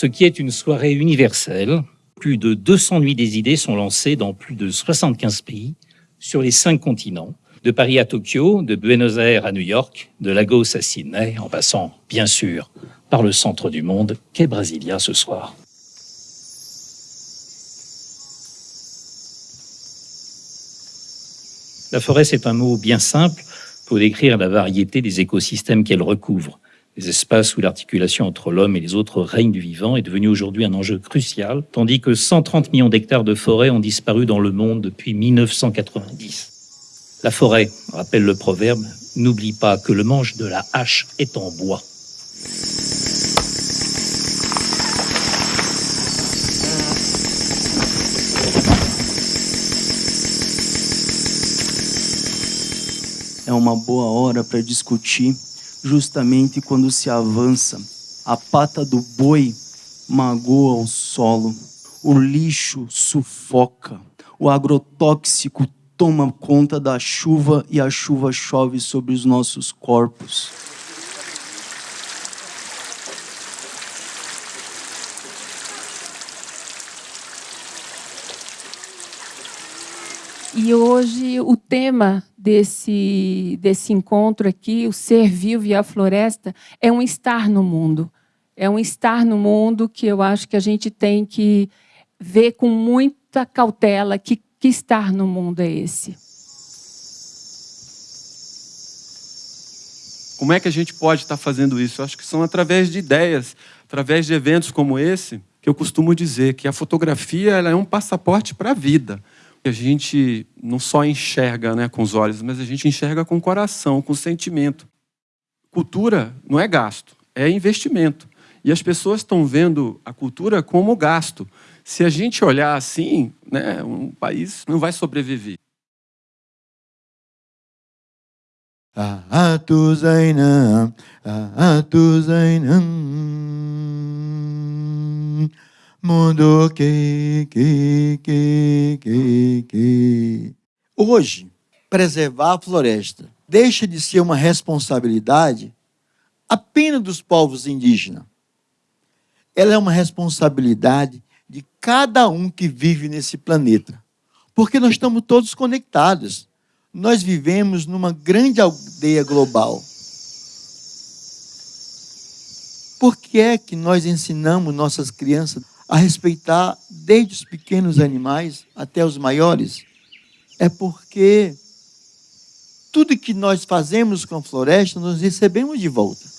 ce qui est une soirée universelle. Plus de 200 nuits des idées sont lancées dans plus de 75 pays sur les cinq continents, de Paris à Tokyo, de Buenos Aires à New York, de Lagos à Sydney, en passant, bien sûr, par le centre du monde qu'est Brasilia ce soir. La forêt, c'est un mot bien simple pour décrire la variété des écosystèmes qu'elle recouvre. Les espaces où l'articulation entre l'homme et les autres règnes du vivant est devenue aujourd'hui un enjeu crucial, tandis que 130 millions d'hectares de forêt ont disparu dans le monde depuis 1990. La forêt, rappelle le proverbe, n'oublie pas que le manche de la hache est en bois. é uma boa hora para discutir justamente quando se avança. A pata do boi magoa o solo, o lixo sufoca, o agrotóxico toma conta da chuva e a chuva chove sobre os nossos corpos. E hoje o tema desse, desse encontro aqui, o ser vivo e a floresta, é um estar no mundo. É um estar no mundo que eu acho que a gente tem que ver com muita cautela que, que estar no mundo é esse. Como é que a gente pode estar fazendo isso? Eu acho que são através de ideias, através de eventos como esse, que eu costumo dizer que a fotografia ela é um passaporte para a vida a gente não só enxerga né, com os olhos, mas a gente enxerga com o coração, com o sentimento. Cultura não é gasto, é investimento. E as pessoas estão vendo a cultura como gasto. Se a gente olhar assim, né, um país não vai sobreviver. Mundo que, que, que, que, que. Hoje, preservar a floresta deixa de ser uma responsabilidade apenas dos povos indígenas. Ela é uma responsabilidade de cada um que vive nesse planeta. Porque nós estamos todos conectados. Nós vivemos numa grande aldeia global. Por que é que nós ensinamos nossas crianças a respeitar desde os pequenos animais até os maiores, é porque tudo que nós fazemos com a floresta, nós recebemos de volta.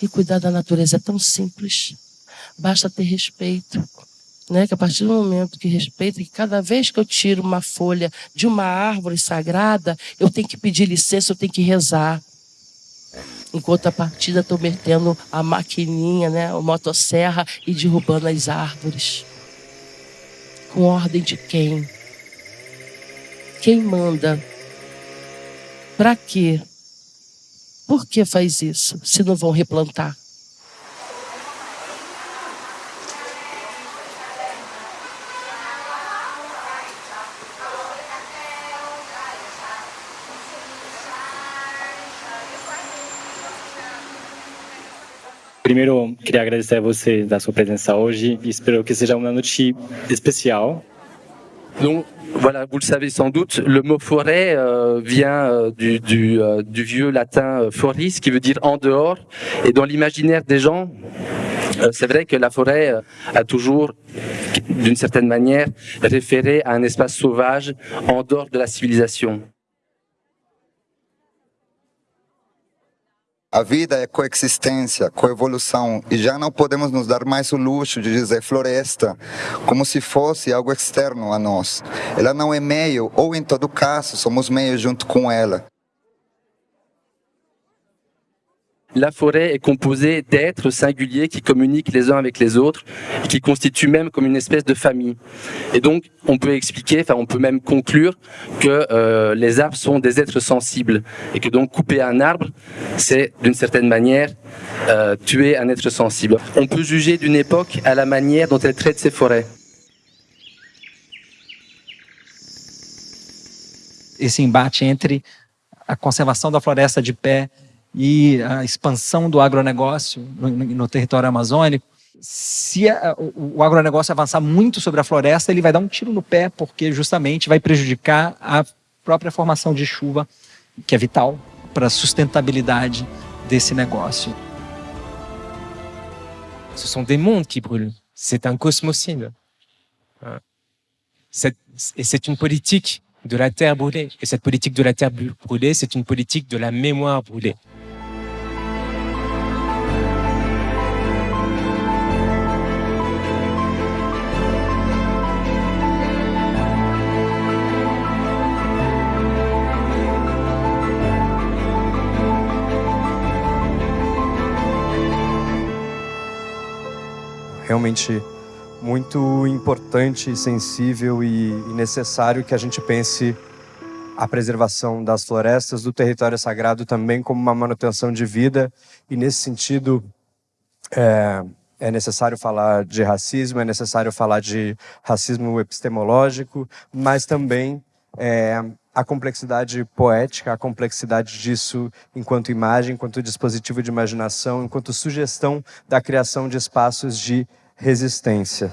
E cuidar da natureza é tão simples basta ter respeito. Né? Que a partir do momento que respeito, que cada vez que eu tiro uma folha de uma árvore sagrada, eu tenho que pedir licença, eu tenho que rezar. Enquanto a partida estou metendo a maquininha, né, a motosserra e derrubando as árvores. Com ordem de quem? Quem manda? Para quê? Por que faz isso, se não vão replantar? Primeiro, agradecer a você da sua presença e que. Donc, voilà, vous le savez sans doute, le mot forêt euh, vient euh, du, euh, du, vieux latin foris, qui veut dire en dehors. Et dans l'imaginaire des gens, c'est vrai que la forêt a toujours, d'une certaine manière, référé à un espace sauvage en dehors de la civilisation. A vida é coexistência, coevolução, e já não podemos nos dar mais o luxo de dizer floresta como se fosse algo externo a nós. Ela não é meio, ou em todo caso, somos meio junto com ela. La forêt est composée d'êtres singuliers qui communiquent les uns avec les autres et qui constituent même comme une espèce de famille. Et donc, on peut expliquer, enfin, on peut même conclure que euh, les arbres sont des êtres sensibles et que donc couper un arbre, c'est d'une certaine manière euh, tuer un être sensible. On peut juger d'une époque à la manière dont elle traite ses forêts. entre a conservação da floresta de pé e a expansão do agronegócio no, no território amazônico, se a, o, o agronegócio avançar muito sobre a floresta, ele vai dar um tiro no pé, porque justamente vai prejudicar a própria formação de chuva, que é vital para a sustentabilidade desse negócio. Ce sont des mondes qui brûlent. C'est un cosmocide. Et c'est une politique de la terre brûlée. Et cette politique de la terre brûlée, c'est une politique de la mémoire brûlée. Realmente muito importante, sensível e, necessário que a gente pense a preservação das florestas, do território sagrado também como uma manutenção de vida. E nesse sentido é, é necessário falar de racismo, é necessário falar de racismo epistemológico, mas também é, a complexidade poética, a complexidade disso enquanto imagem, enquanto dispositivo de imaginação, enquanto sugestão da criação de espaços de resistência.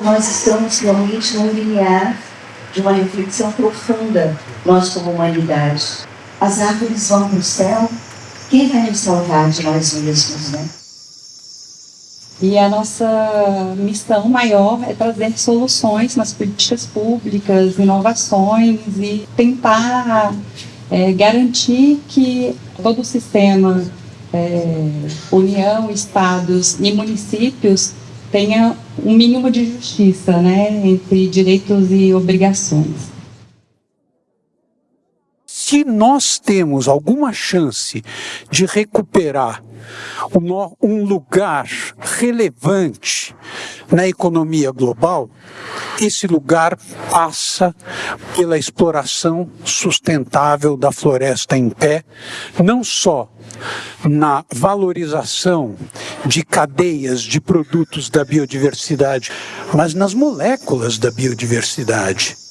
Nós estamos realmente num limiar de uma reflexão profunda, nós como humanidade. As árvores vão para o céu, quem vai nos salvar de nós mesmos, né? E a nossa missão maior é trazer soluções nas políticas públicas, inovações e tentar é, garantir que todo o sistema, é, União, Estados e municípios tenha um mínimo de justiça né, entre direitos e obrigações. Se nós temos alguma chance de recuperar um lugar relevante na economia global, esse lugar passa pela exploração sustentável da floresta em pé, não só na valorização de cadeias de produtos da biodiversidade, mas nas moléculas da biodiversidade.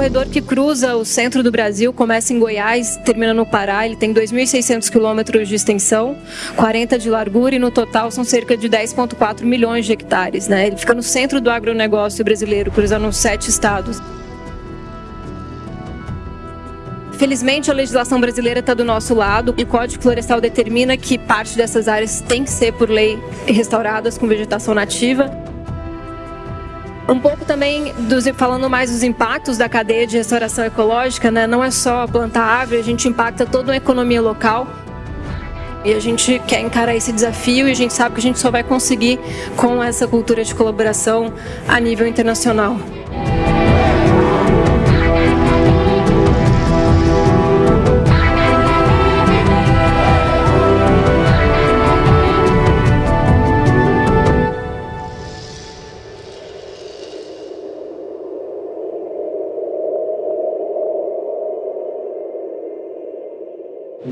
Corredor que cruza o centro do Brasil, começa em Goiás, termina no Pará. Ele tem 2.600 quilômetros de extensão, 40 de largura e no total são cerca de 10,4 milhões de hectares. Né? Ele fica no centro do agronegócio brasileiro, cruzando sete estados. Felizmente, a legislação brasileira está do nosso lado e o Código Florestal determina que parte dessas áreas tem que ser, por lei, restauradas com vegetação nativa. Um pouco também, dos, falando mais dos impactos da cadeia de restauração ecológica, né? não é só plantar árvore, a gente impacta toda a economia local. E a gente quer encarar esse desafio e a gente sabe que a gente só vai conseguir com essa cultura de colaboração a nível internacional.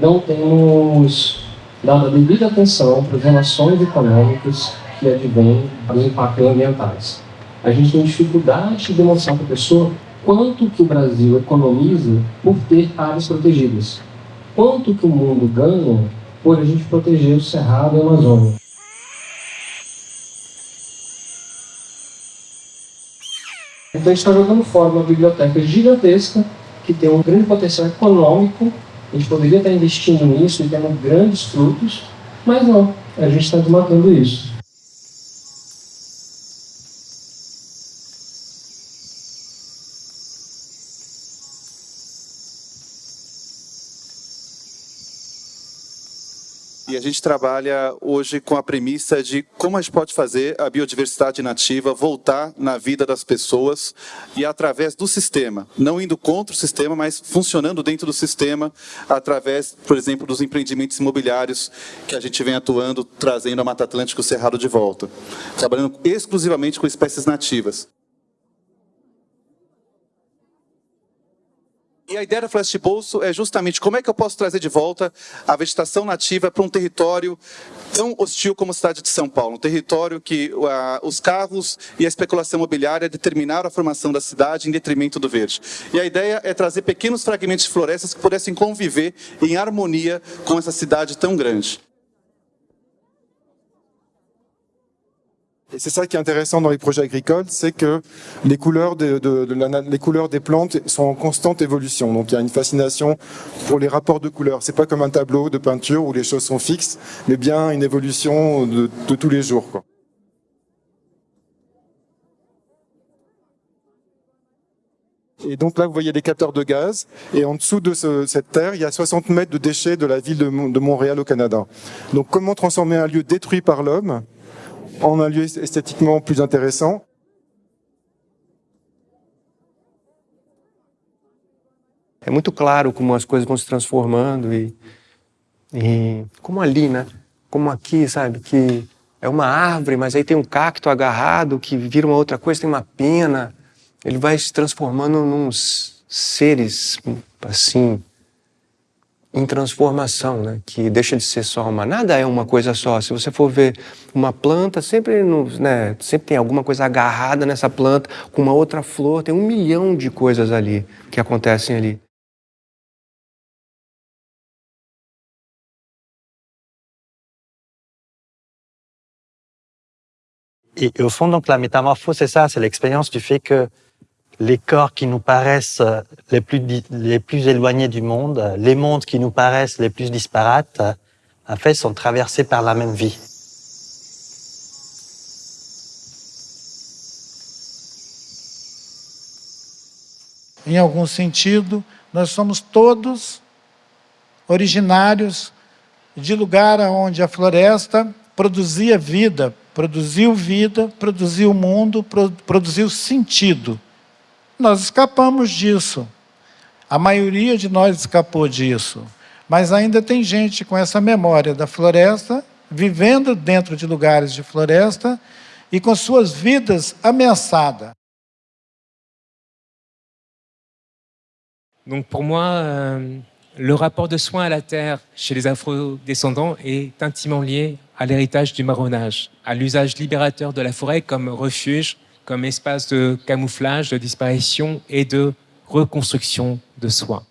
Não temos dado a devida atenção para as relações econômicas que advêm dos impactos ambientais. A gente tem dificuldade de demonstrar para a pessoa quanto que o Brasil economiza por ter áreas protegidas. Quanto que o mundo ganha por a gente proteger o Cerrado e a Amazônia. Então a gente está jogando fora uma biblioteca gigantesca que tem um grande potencial econômico a gente poderia estar investindo nisso e tendo grandes frutos, mas não, a gente está desmatando isso. E a gente trabalha hoje com a premissa de como a gente pode fazer a biodiversidade nativa voltar na vida das pessoas e através do sistema, não indo contra o sistema, mas funcionando dentro do sistema, através, por exemplo, dos empreendimentos imobiliários que a gente vem atuando, trazendo a Mata Atlântica e o Cerrado de volta, trabalhando exclusivamente com espécies nativas. E a ideia Floresta de Bolso é justamente como é que eu posso trazer de volta a vegetação nativa para um território tão hostil como a cidade de São Paulo, um território que uh, os carros e a especulação imobiliária determinaram a formação da cidade em detrimento do verde. E a ideia é trazer pequenos fragmentos de florestas que pudessem conviver em harmonia com essa cidade tão grande. Et c'est ça qui est intéressant dans les projets agricoles, c'est que les couleurs, de, de, la, les couleurs des plantes sont en constante évolution. Donc il y a une fascination pour les rapports de couleurs. C'est pas comme un tableau de peinture où les choses sont fixes, mais bien une évolution de, de tous les jours. Quoi. Et donc là, vous voyez les capteurs de gaz. Et en dessous de ce, cette terre, il y a 60 mètres de déchets de la ville de Montréal au Canada. Donc comment transformer un lieu détruit par l'homme en un lieu esthétiquement plus intéressant. É muito claro como as coisas vão se transformando e, e como ali, né? Como aqui, sabe? Que é uma árvore, mas aí tem um cacto agarrado que vira uma outra coisa, tem uma pena. Ele vai se transformando nos seres, assim, em transformação, né? que deixa de ser só uma. Nada é uma coisa só. Se você for ver uma planta, sempre, no, né, sempre tem alguma coisa agarrada nessa planta com uma outra flor. Tem um milhão de coisas ali que acontecem ali. Et au fond, donc, la métamorphose, c'est ça, c'est l'expérience du fait que les corps qui nous paraissent les plus, les plus éloignés du monde, les mondes qui nous paraissent les plus disparates, en fait, sont traversés par la même vie. Em algum sentido, nós somos todos originários de lugar onde a floresta produzia vida, produziu vida, produziu mundo, produziu sentido. Nós escapamos disso. A maioria de nós escapou disso. Mas ainda tem gente com essa memória da floresta, vivendo dentro de lugares de floresta e com suas vidas ameaçadas. Donc pour moi, euh, le rapport de soin à la terre chez les afro-descendants est intimement lié à l'héritage du marronnage, à l'usage libérateur de la forêt comme refuge, comme espace de camouflage, de disparition et de reconstruction de soi.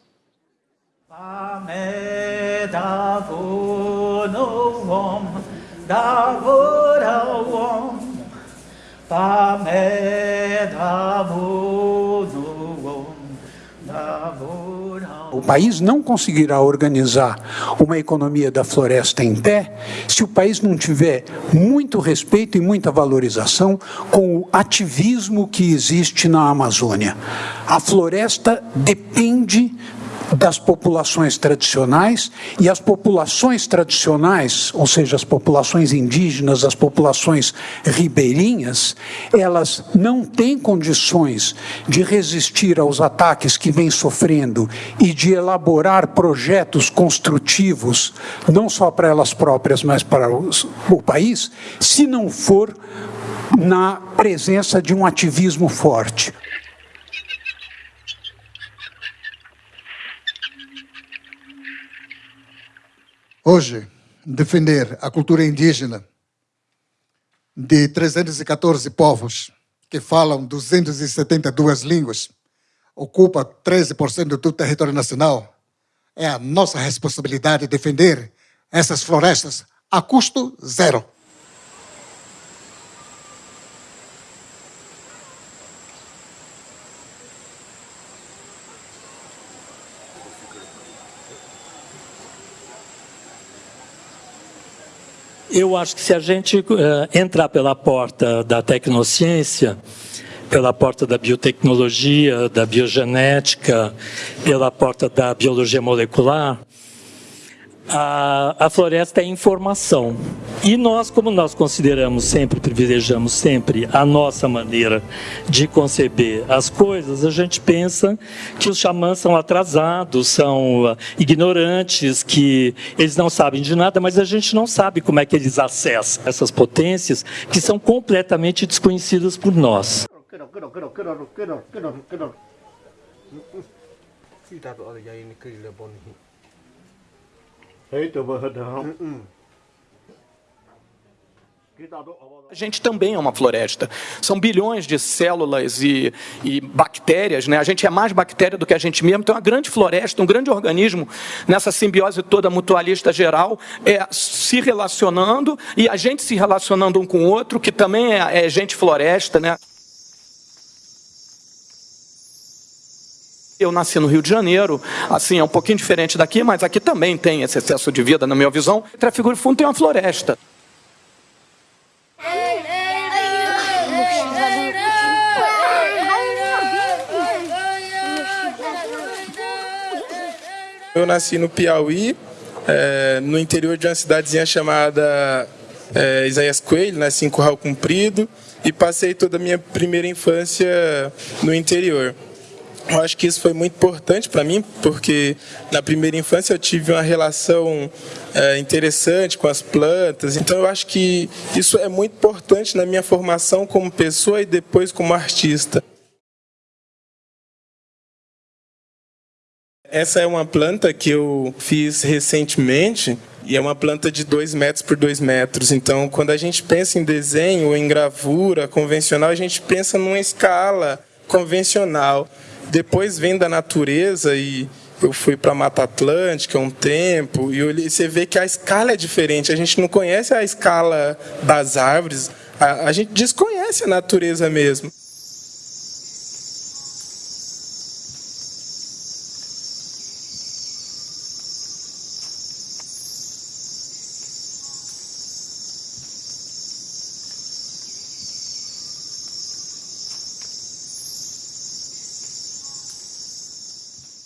O país não conseguirá organizar uma economia da floresta em pé se o país não tiver muito respeito e muita valorização com o ativismo que existe na Amazônia. A floresta depende das populações tradicionais e as populações tradicionais, ou seja, as populações indígenas, as populações ribeirinhas, elas não têm condições de resistir aos ataques que vêm sofrendo e de elaborar projetos construtivos, não só para elas próprias, mas para os, o país, se não for na presença de um ativismo forte. Hoje, defender a cultura indígena de 314 povos que falam 272 línguas, ocupa 13% do território nacional, é a nossa responsabilidade defender essas florestas a custo zero. Eu acho que se a gente uh, entrar pela porta da tecnociência, pela porta da biotecnologia, da biogenética, pela porta da biologia molecular, A, a floresta é informação. E nós, como nós consideramos sempre, privilegiamos sempre a nossa maneira de conceber as coisas, a gente pensa que os xamãs são atrasados, são uh, ignorantes, que eles não sabem de nada, mas a gente não sabe como é que eles acessam essas potências que são completamente desconhecidas por nós. A gente também é uma floresta. São bilhões de células e, e, bactérias, né? A gente é mais bactéria do que a gente mesmo. Então, é uma grande floresta, um grande organismo nessa simbiose toda mutualista geral, é, se relacionando e a gente se relacionando um com o outro, que também é, é gente floresta, né? Eu nasci no Rio de Janeiro, assim, é um pouquinho diferente daqui, mas aqui também tem esse excesso de vida, na minha visão. Trafigura Fundo tem uma floresta. Eu nasci no Piauí, é, no interior de uma cidadezinha chamada é, Isaías Coelho, nasci em Curral Comprido e passei toda a minha primeira infância no interior. Eu acho que isso foi muito importante para mim, porque na primeira infância eu tive uma relação é, interessante com as plantas. Então eu acho que isso é muito importante na minha formação como pessoa e depois como artista. Essa é uma planta que eu fiz recentemente e é uma planta de 2 metros por 2 metros. Então, quando a gente pensa em desenho ou em gravura convencional, a gente pensa numa escala convencional. Depois vem da natureza e eu fui para Mata Atlântica um tempo e você vê que a escala é diferente. A gente não conhece a escala das árvores, a, a gente desconhece a natureza mesmo.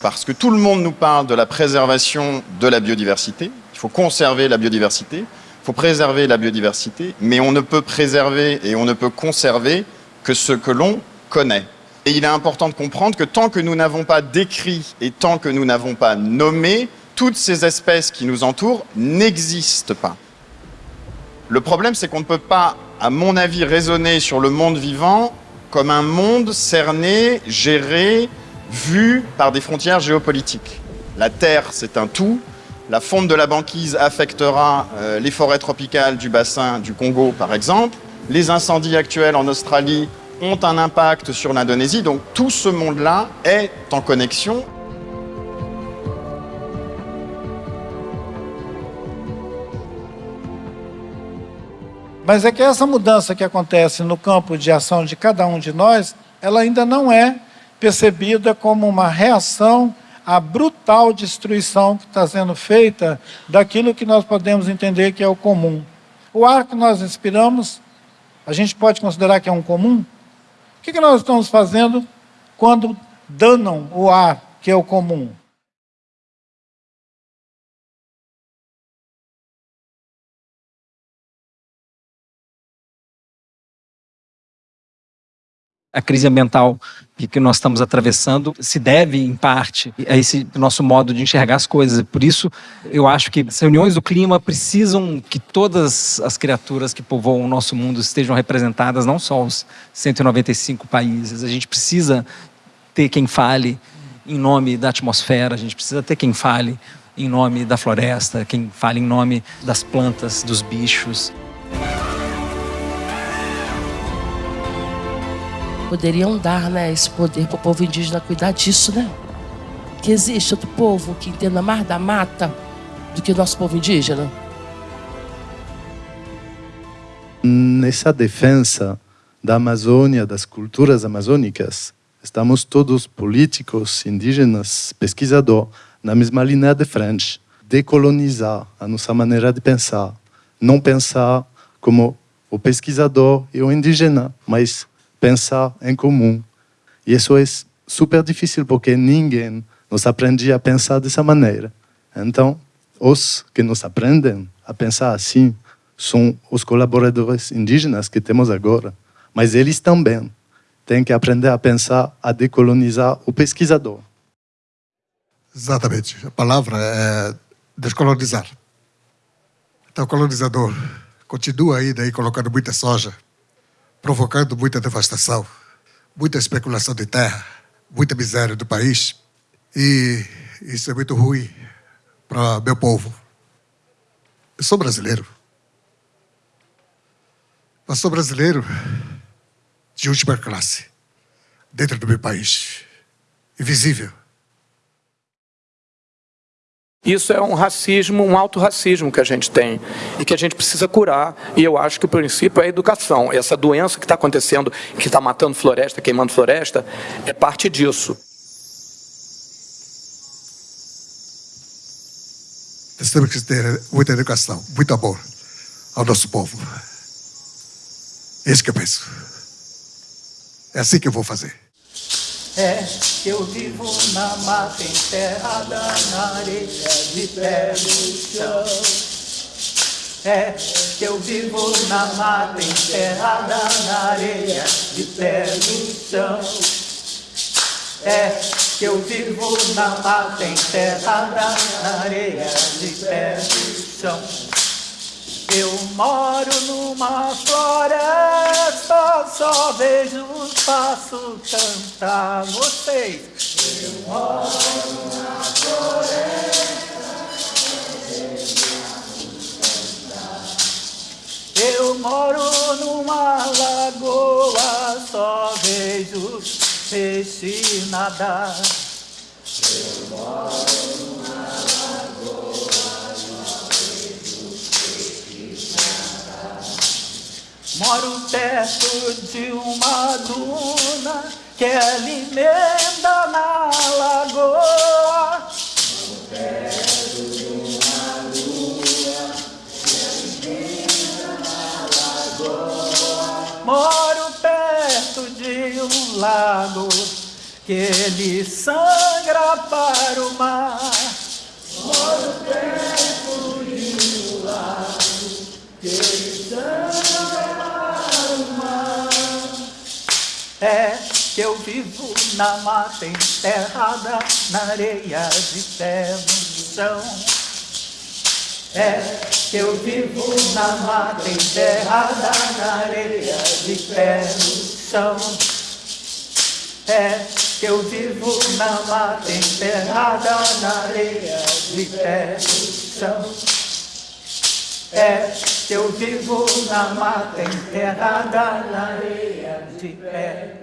Parce que tout le monde nous parle de la préservation de la biodiversité. Il faut conserver la biodiversité, il faut préserver la biodiversité, mais on ne peut préserver et on ne peut conserver que ce que l'on connaît. Et il est important de comprendre que tant que nous n'avons pas décrit et tant que nous n'avons pas nommé, toutes ces espèces qui nous entourent n'existent pas. Le problème, c'est qu'on ne peut pas, à mon avis, raisonner sur le monde vivant comme un monde cerné, géré, vu par des frontières géopolitiques. La Terre, c'est un tout. La fonte de la banquise affectera euh, les forêts tropicales du bassin du Congo, par exemple. Les incendies actuels en Australie ont un impact sur l'Indonésie. Donc tout ce monde-là est en connexion. Mas é que essa mudança que acontece no campo de ação de cada um de nós, ela ainda não é percebida como uma reação à brutal destruição que está sendo feita daquilo que nós podemos entender que é o comum. O ar que nós respiramos, a gente pode considerar que é um comum? O que, que nós estamos fazendo quando danam o ar que é o comum? A crise ambiental que nós estamos atravessando se deve, em parte, a esse nosso modo de enxergar as coisas. Por isso, eu acho que as reuniões do clima precisam que todas as criaturas que povoam o nosso mundo estejam representadas, não só os 195 países. A gente precisa ter quem fale em nome da atmosfera, a gente precisa ter quem fale em nome da floresta, quem fale em nome das plantas, dos bichos. Poderiam dar né, esse poder para o povo indígena cuidar disso, né? Que existe outro povo que entenda mais da mata do que o nosso povo indígena. Nessa defesa da Amazônia, das culturas amazônicas, estamos todos políticos, indígenas, pesquisadores, na mesma linha de frente. Decolonizar a nossa maneira de pensar. Não pensar como o pesquisador e o indígena, mas pensar em comum. E isso é super difícil porque ninguém nos aprendia a pensar dessa maneira. Então, os que nos aprendem a pensar assim são os colaboradores indígenas que temos agora, mas eles também têm que aprender a pensar, a decolonizar o pesquisador. Exatamente. A palavra é descolonizar. Então, o colonizador continua aí colocando muita soja, provocando muita devastação, muita especulação de terra, muita miséria do país. E isso é muito ruim para meu povo. Eu sou brasileiro. Mas sou brasileiro de última classe, dentro do meu país, invisível. Isso é um racismo, um auto-racismo que a gente tem e que a gente precisa curar. E eu acho que o princípio é a educação. Essa doença que está acontecendo, que está matando floresta, queimando floresta, é parte disso. Nós temos que ter muita educação, muito amor ao nosso povo. É isso que eu penso. É assim que eu vou fazer. É que eu vivo na mata enterrada na areia de pé no chão. É que eu vivo na mata enterrada na areia de pé no chão. É que eu vivo na mata enterrada na areia de pé no chão. Eu moro numa floresta, só vejo os passos cantar vocês. Eu moro numa floresta, Eu moro numa lagoa, só vejo os peixes nadar. Moro perto de uma duna que alimenta na lagoa. Moro perto de uma lua que alimenta na lagoa. Moro perto de um lago que ele sangra para o mar. Vivo na mata enterrada, na areia de pé no chão. É que eu vivo na mata enterrada, na areia de pé no chão. É que eu vivo na mata enterrada, na areia de pé no chão. É que eu vivo na mata enterrada, na areia de pé